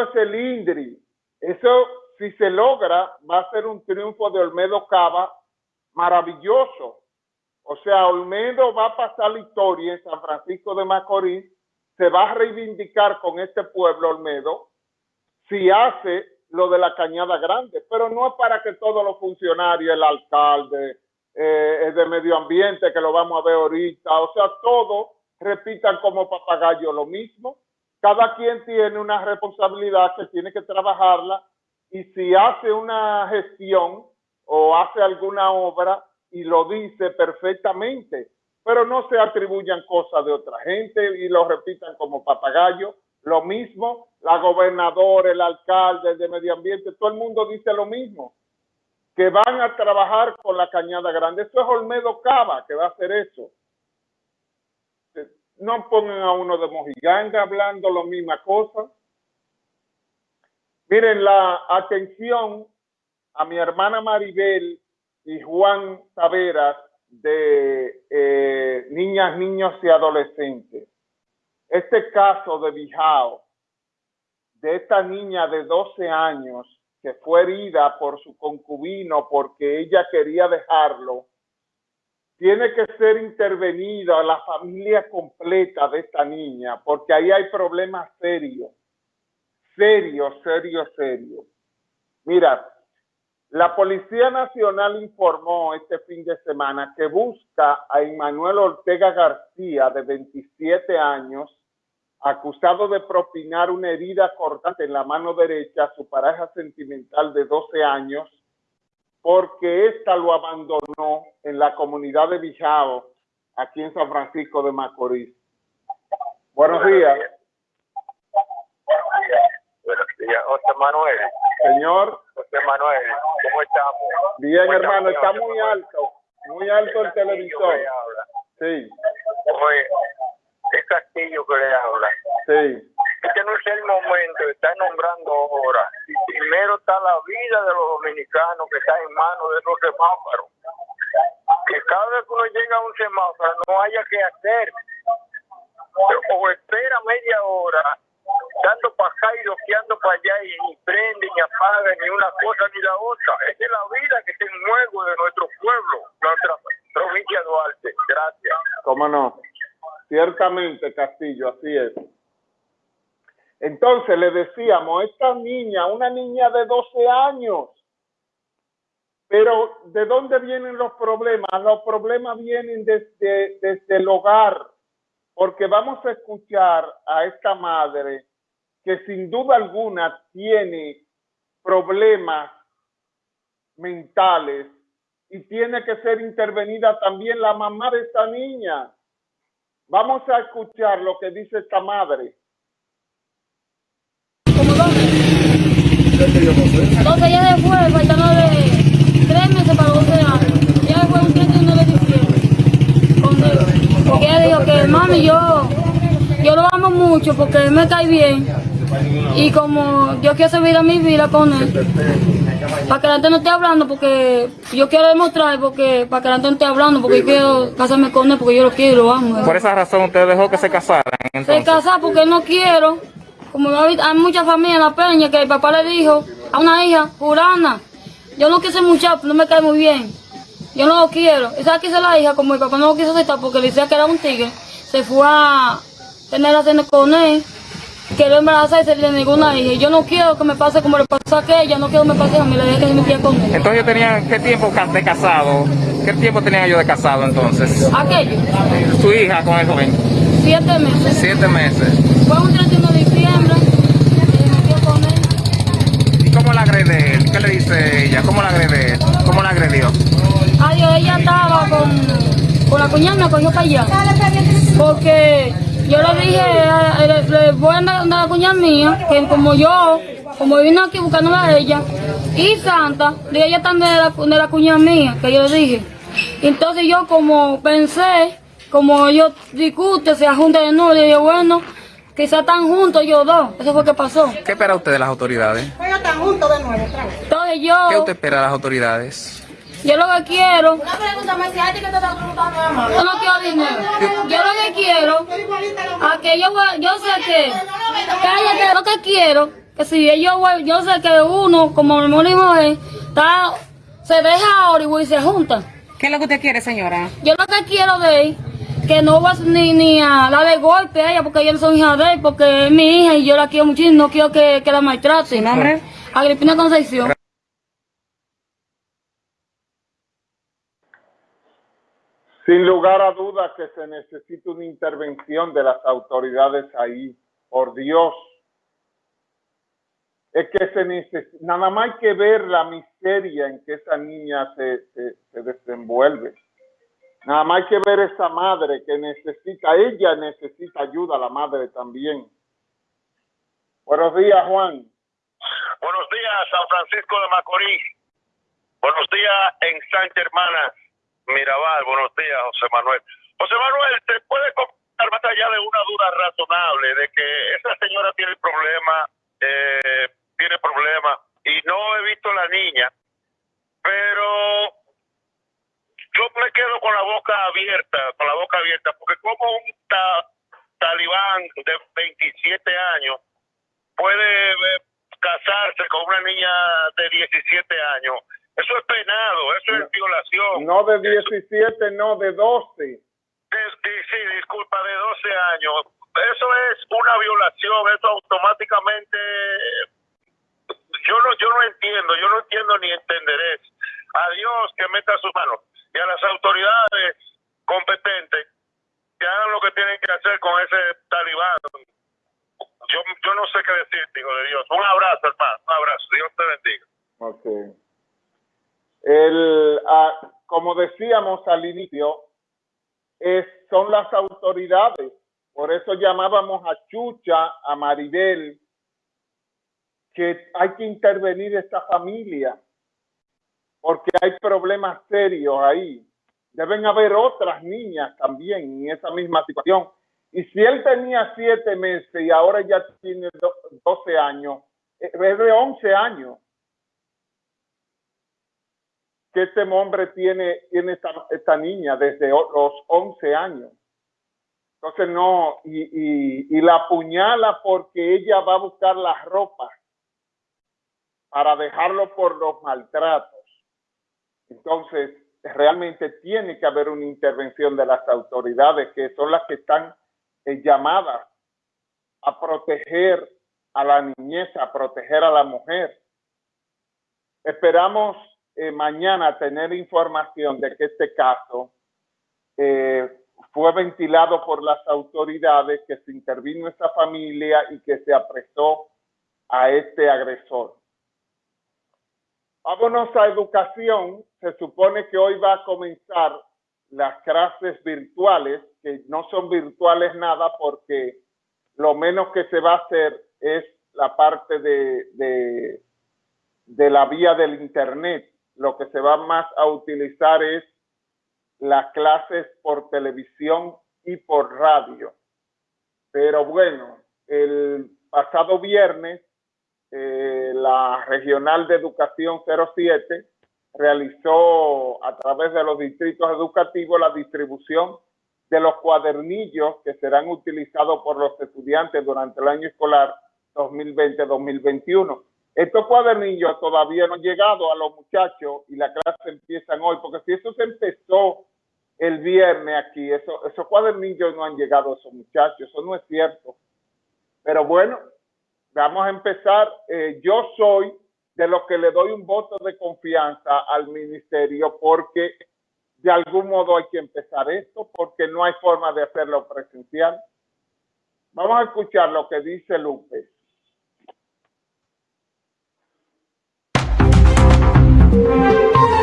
eso es el INDRI. Eso, si se logra, va a ser un triunfo de Olmedo Cava maravilloso. O sea, Olmedo va a pasar la historia en San Francisco de Macorís, se va a reivindicar con este pueblo Olmedo si hace lo de la Cañada Grande, pero no es para que todos los funcionarios, el alcalde, eh, el de medio ambiente, que lo vamos a ver ahorita, o sea, todos repitan como papagayo lo mismo. Cada quien tiene una responsabilidad que tiene que trabajarla y si hace una gestión o hace alguna obra y lo dice perfectamente, pero no se atribuyan cosas de otra gente y lo repitan como papagayo. Lo mismo, la gobernadora, el alcalde, el de medio ambiente, todo el mundo dice lo mismo, que van a trabajar con la cañada grande. Eso es Olmedo Cava que va a hacer eso. No pongan a uno de Mojiganga hablando la misma cosa. Miren, la atención a mi hermana Maribel y Juan Taveras de eh, niñas, niños y adolescentes. Este caso de Bijao, de esta niña de 12 años que fue herida por su concubino porque ella quería dejarlo, tiene que ser intervenida la familia completa de esta niña, porque ahí hay problemas serios, serios, serios, serios. Mira, la Policía Nacional informó este fin de semana que busca a Emmanuel Ortega García, de 27 años, acusado de propinar una herida cortante en la mano derecha a su pareja sentimental de 12 años, porque ésta lo abandonó en la comunidad de Bijao, aquí en San Francisco de Macorís. Buenos días. Buenos días, José Manuel. Señor. José Manuel, ¿cómo estamos? Bien, hermano, está muy alto, muy alto el televisor. Sí. Oye, es Castillo que le habla. Sí. Este no es el momento estar nombrando ahora. Primero está la vida de los dominicanos que está en manos de los semáforos. Que cada vez que uno llega a un semáforo no haya que hacer. O espera media hora dando para acá y loqueando para allá y ni prende, ni apaga, ni una cosa ni la otra. Esa es la vida que está en juego de nuestro pueblo, nuestra provincia de Duarte. Gracias. ¿Cómo no? Ciertamente, Castillo, así es. Entonces le decíamos, esta niña, una niña de 12 años, pero ¿de dónde vienen los problemas? Los problemas vienen desde, desde el hogar, porque vamos a escuchar a esta madre que sin duda alguna tiene problemas mentales y tiene que ser intervenida también la mamá de esta niña. Vamos a escuchar lo que dice esta madre. Ella después, faltando de tres meses para 12 años, ella fue un 31 de diciembre. Porque ella dijo que, mami, yo, yo lo amo mucho porque él me cae bien. Y como yo quiero servir a mi vida con él, para que la gente no esté hablando, porque yo quiero demostrar, porque para que la gente no esté hablando, porque yo quiero casarme con él, porque yo lo quiero y lo amo. Por esa razón usted dejó que se casaran. Se Entonces. casar porque no quiero. Como hay hay muchas familias en la peña que el papá le dijo a una hija, Purana, yo no quise mucho, no me cae muy bien. Yo no lo quiero. Esa quiso la hija, como el papá no lo quiso aceptar porque le decía que era un tigre, se fue a tener relaciones con él, quedó embarazada y se le negó una hija. Y yo no quiero que me pase como le pasó a aquella, no quiero que me pase a mí, le dije que se metía con él. Entonces ellos tenían, ¿qué tiempo de casado? ¿Qué tiempo tenían ellos de casado entonces? Aquello, Su hija con el joven. siete meses. Siete meses. Fue un 31 de diciembre, se metió con él. ¿Y cómo la agrede él? ¿Qué le dice ella? ¿Cómo la agrede? ¿Cómo la agredió? Adiós, ella estaba con, con la cuñada, me cogió para allá. Porque yo le dije, eh, le, le voy a andar a la cuñada mía, que como yo, como vino aquí buscándola a ella, y Santa, dije, ella está de la, de la cuñada mía, que yo le dije. Entonces yo como pensé, como ellos discuten, se juntan de nuevo, le dije, bueno, quizás están juntos ellos dos. Eso fue lo que pasó. ¿Qué espera usted de las autoridades? Ellos están juntos de nuevo. Entonces yo, ¿Qué usted espera de las autoridades? yo lo que quiero Una pregunta me decía, ¿a ti que te está preguntando, mamá? Yo no quiero dinero. Yo lo que quiero, a que yo, voy- yo sé que, cállate, lo que quiero que si ellos, yo sé que uno, como mi marido y mujer, está, se deja ahora y se junta. ¿Qué es lo que usted quiere, señora? Yo lo que quiero de él, que no va ni, ni a de golpe a ella, porque ella no son hija de él, porque es mi hija y yo la quiero muchísimo, no quiero que, que la maltrate. ¿Su nombre? Agripina Concepción. Sin lugar a dudas que se necesita una intervención de las autoridades ahí, por Dios. Es que se necesita, nada más hay que ver la miseria en que esa niña se, se, se desenvuelve. Nada más hay que ver esa madre que necesita, ella necesita ayuda, la madre también. Buenos días, Juan. Buenos días, San Francisco de Macorís. Buenos días en Santa Hermana, Mirabal. Buenos días, José Manuel. José Manuel, ¿te puede comentar más allá de una duda razonable de que esa señora tiene problema, eh, tiene problema, y no he visto la niña, pero yo me quedo con la boca abierta, con la boca abierta, porque como un ta- talibán de 27 años puede eh, casarse con una niña de 17 años. Eso es penado, eso es violación. No de 17, no de 12. De- de- sí, disculpa, de 12 años. Eso es una violación, eso automáticamente... Yo no, yo no entiendo, yo no entiendo ni entenderé. A Dios que meta sus manos y a las autoridades competentes que hagan lo que tienen que hacer con ese talibán. Yo, yo no sé qué decirte, hijo de Dios. Un abrazo, hermano, un abrazo. Dios te bendiga. Ok. El, ah, como decíamos al inicio, es, son las autoridades. Por eso llamábamos a Chucha, a Maribel, que hay que intervenir esta familia, porque hay problemas serios ahí. Deben haber otras niñas también en esa misma situación. Y si él tenía siete meses y ahora ya tiene do- 12 años, eh, es de 11 años que este hombre tiene, tiene esta, esta niña desde los 11 años. Entonces no, y, y, y la apuñala porque ella va a buscar las ropas para dejarlo por los maltratos. Entonces, realmente tiene que haber una intervención de las autoridades que son las que están eh, llamadas a proteger a la niñez, a proteger a la mujer. Esperamos eh, mañana tener información de que este caso eh, fue ventilado por las autoridades, que se intervino esta familia y que se apresó a este agresor. Vámonos a educación. Se supone que hoy va a comenzar las clases virtuales, que no son virtuales nada porque lo menos que se va a hacer es la parte de, de, de la vía del Internet. Lo que se va más a utilizar es las clases por televisión y por radio. Pero bueno, el pasado viernes, eh, la Regional de Educación 07 realizó a través de los distritos educativos la distribución de los cuadernillos que serán utilizados por los estudiantes durante el año escolar 2020-2021. Estos cuadernillos todavía no han llegado a los muchachos y la clase empiezan hoy, porque si eso se empezó el viernes aquí, eso, esos cuadernillos no han llegado a esos muchachos, eso no es cierto. Pero bueno, Vamos a empezar. Eh, yo soy de los que le doy un voto de confianza al ministerio porque de algún modo hay que empezar esto porque no hay forma de hacerlo presencial. Vamos a escuchar lo que dice López. Thank you.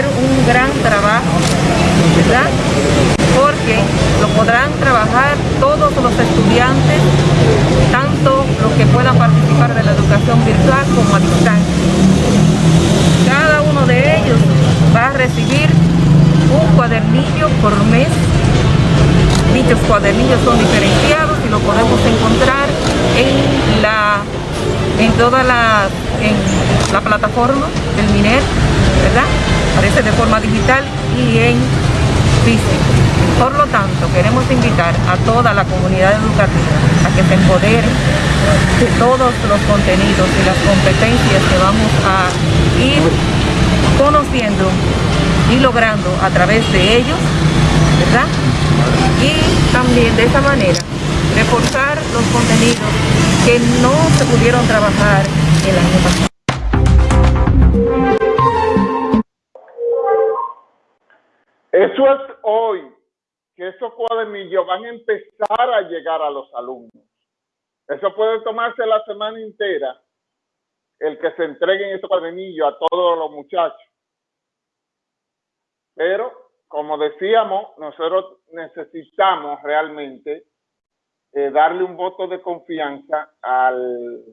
Un gran trabajo, ¿verdad? Porque lo podrán trabajar todos los estudiantes, tanto los que puedan participar de la educación virtual como a distancia. Cada uno de ellos va a recibir un cuadernillo por mes. Dichos cuadernillos son diferenciados y lo podemos encontrar en la en toda la, en la plataforma del MINER. De forma digital y en físico. Por lo tanto, queremos invitar a toda la comunidad educativa a que se empodere de todos los contenidos y las competencias que vamos a ir conociendo y logrando a través de ellos, ¿verdad? Y también de esta manera reforzar los contenidos que no se pudieron trabajar el año pasado. Eso es hoy, que esos cuadernillos van a empezar a llegar a los alumnos. Eso puede tomarse la semana entera, el que se entreguen esos cuadernillos a todos los muchachos. Pero, como decíamos, nosotros necesitamos realmente eh, darle un voto de confianza al,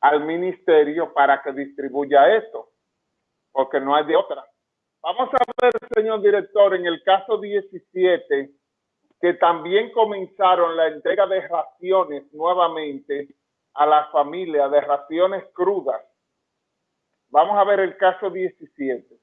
al ministerio para que distribuya esto, porque no hay de otra. Vamos a ver, señor director, en el caso 17, que también comenzaron la entrega de raciones nuevamente a las familias, de raciones crudas. Vamos a ver el caso 17.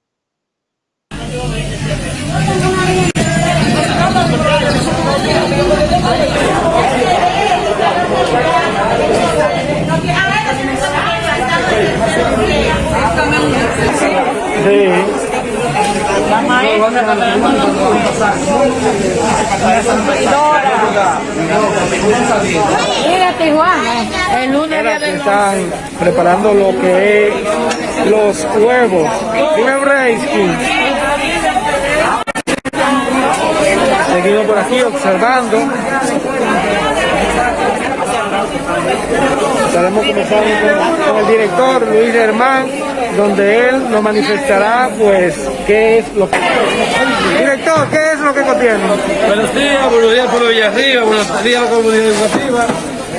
Mírate, Juan, el lunes están preparando lo que es los huevos. Seguimos por aquí observando. Estaremos comenzando con, con el director Luis Germán, donde él nos manifestará pues qué es lo que... Director, ¿qué es lo que contiene? Buenos días, buenos días por Villarriba, buenos días a la comunidad educativa.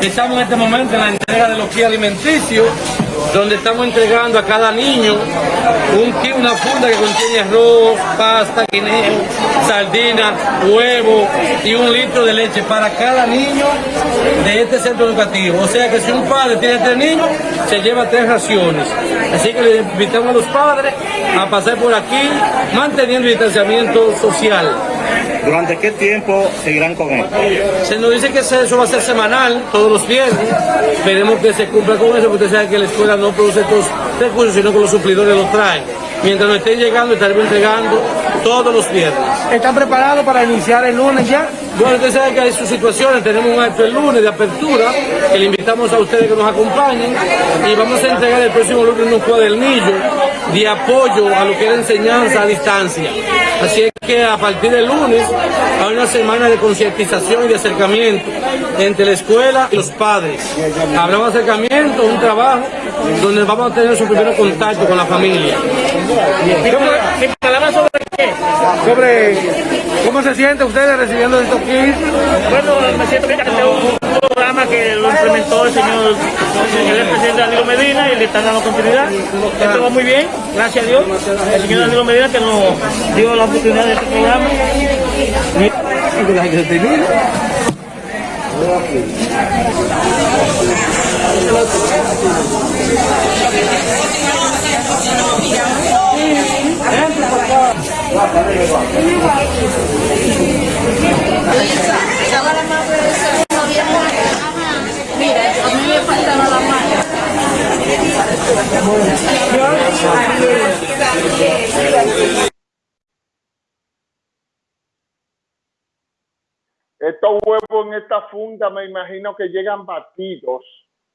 Estamos en este momento en la entrega de los kits alimenticios, donde estamos entregando a cada niño un una funda que contiene arroz, pasta, guineo, sardina, huevo y un litro de leche para cada niño de este centro educativo. O sea que si un padre tiene tres niños, se lleva tres raciones. Así que le invitamos a los padres a pasar por aquí manteniendo el distanciamiento social. ¿Durante qué tiempo seguirán con esto? Se nos dice que eso va a ser semanal, todos los viernes. Esperemos que se cumpla con eso, porque usted sabe que la escuela no produce estos recursos, sino que los suplidores los traen. Mientras nos estén llegando, estaremos entregando todos los viernes. ¿Están preparados para iniciar el lunes ya? Bueno, usted sabe que hay sus situaciones, tenemos un acto el lunes de apertura, que le invitamos a ustedes que nos acompañen y vamos a entregar el próximo lunes un cuadernillo de apoyo a lo que es la enseñanza a distancia. Así es que a partir del lunes hay una semana de concientización y de acercamiento entre la escuela y los padres. Habrá un acercamiento, un trabajo, donde vamos a tener su primer contacto con la familia. Sobre cómo se siente ustedes recibiendo estos kits. Bueno, me siento bien que programa que lo implementó el señor, el señor presidente Danilo Medina y le están dando continuidad. Esto va muy bien, gracias a Dios. El señor Danilo Medina que nos dio la oportunidad de este programa a mí me faltaba la mano. Estos huevos en esta funda me imagino que llegan batidos,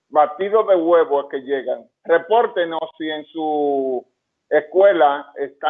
batidos de huevos que llegan. Repórtenos si en su escuela están